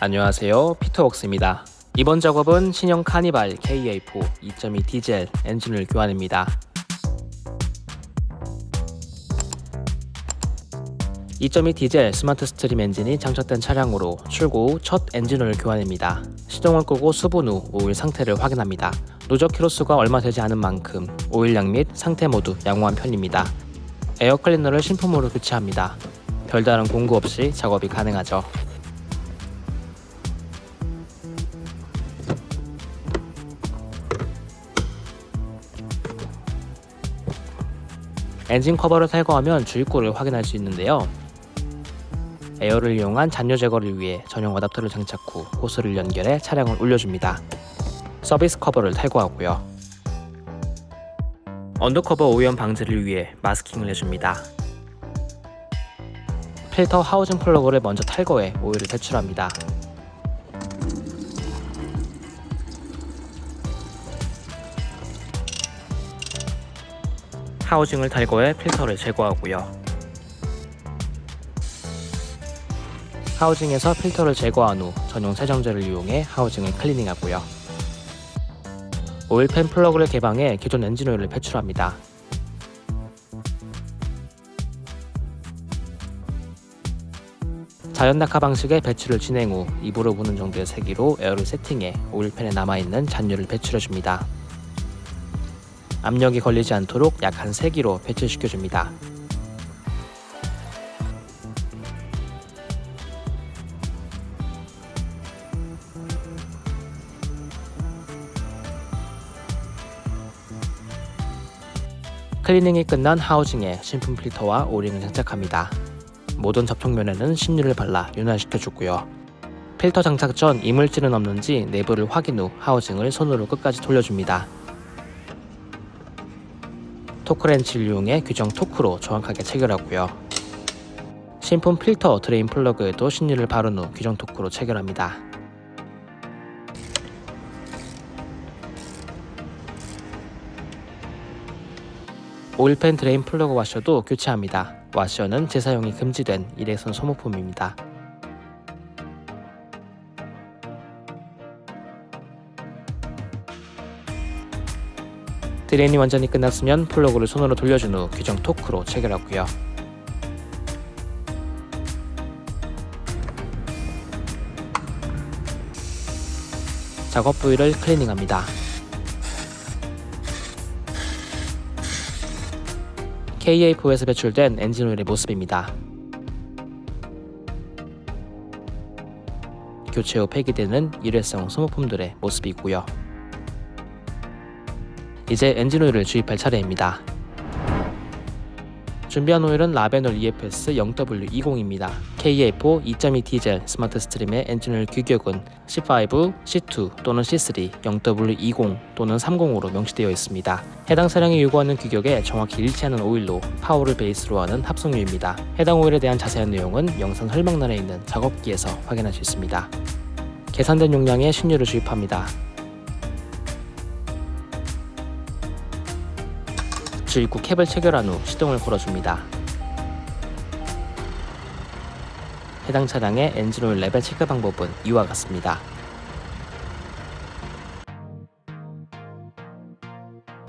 안녕하세요 피터웍스입니다 이번 작업은 신형 카니발 KA4 2.2 디젤 엔진을 교환입니다 2.2 디젤 스마트 스트림 엔진이 장착된 차량으로 출고 후 첫 엔진오일 교환입니다. 시동을 끄고 수분 후 오일 상태를 확인합니다. 누적 키로수가 얼마 되지 않은 만큼 오일량 및 상태 모두 양호한 편입니다. 에어 클리너를 신품으로 교체합니다. 별다른 공구 없이 작업이 가능하죠. 엔진 커버를 탈거하면 주입구를 확인할 수 있는데요. 에어를 이용한 잔유 제거를 위해 전용 어답터를 장착 후 호스를 연결해 차량을 올려줍니다. 서비스 커버를 탈거하고요. 언더커버 오염 방지를 위해 마스킹을 해줍니다. 필터 하우징 플러그를 먼저 탈거해 오일을 배출합니다. 하우징을 탈거해 필터를 제거하고요. 하우징에서 필터를 제거한 후 전용 세정제를 이용해 하우징을 클리닝하고요. 오일팬 플러그를 개방해 기존 엔진 오일을 배출합니다. 자연 낙하 방식의 배출을 진행 후 입으로 부는 정도의 세기로 에어를 세팅해 오일팬에 남아있는 잔유를 배출해줍니다. 압력이 걸리지 않도록 약한 세기로 배출시켜줍니다. 클리닝이 끝난 하우징에 신품 필터와 오링을 장착합니다. 모든 접촉면에는 신유를 발라 윤활시켜주고요. 필터 장착 전 이물질은 없는지 내부를 확인 후 하우징을 손으로 끝까지 돌려줍니다. 토크렌치를 이용해 규정 토크로 정확하게 체결하고요. 신품 필터 드레인 플러그에도 신유를 바른 후 규정 토크로 체결합니다. 오일팬 드레인 플러그 와셔도 교체합니다. 와셔는 재사용이 금지된 일회성 소모품입니다. 드레인이 완전히 끝났으면 플러그를 손으로 돌려준 후 규정 토크로 체결하고요. 작업 부위를 클리닝합니다. KA4에서 배출된 엔진오일의 모습입니다. 교체 후 폐기되는 일회성 소모품들의 모습이고요. 이제 엔진오일을 주입할 차례입니다. 준비한 오일은 라베놀 EFS 0W20입니다. KA4 2.2 디젤 스마트 스트림의 엔진오일 규격은 C5, C2 또는 C3, 0W20 또는 30으로 명시되어 있습니다. 해당 차량이 요구하는 규격에 정확히 일치하는 오일로 PAO를 베이스로 하는 합성유입니다. 해당 오일에 대한 자세한 내용은 영상 설명란에 있는 작업기에서 확인할 수 있습니다. 계산된 용량의 신유를 주입합니다. 주입구 캡을 체결한 후 시동을 걸어줍니다. 해당 차량의 엔진오일 레벨 체크 방법은 이와 같습니다.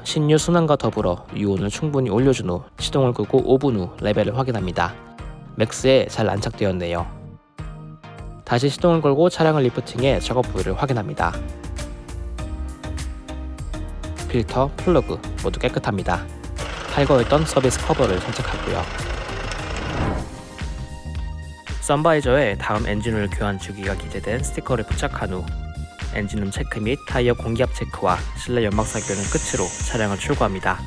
신유 순환과 더불어 유온을 충분히 올려준 후 시동을 끄고 5분 후 레벨을 확인합니다. Max에 잘 안착되었네요. 다시 시동을 걸고 차량을 리프팅해 작업 부위를 확인합니다. 필터, 플러그 모두 깨끗합니다. 탈거했던 서비스 커버를 장착하고요. 썬바이저에 다음 엔진오일 교환 주기가 기재된 스티커를 부착한 후 엔진룸 체크 및 타이어 공기압 체크와 실내 연막 사격은 끝으로 차량을 출고합니다.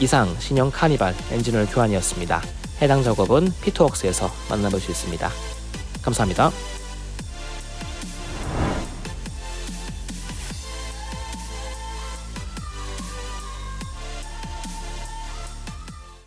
이상 신형 카니발 엔진오일 교환이었습니다. 해당 작업은 피트웍스에서 만나볼 수 있습니다. 감사합니다.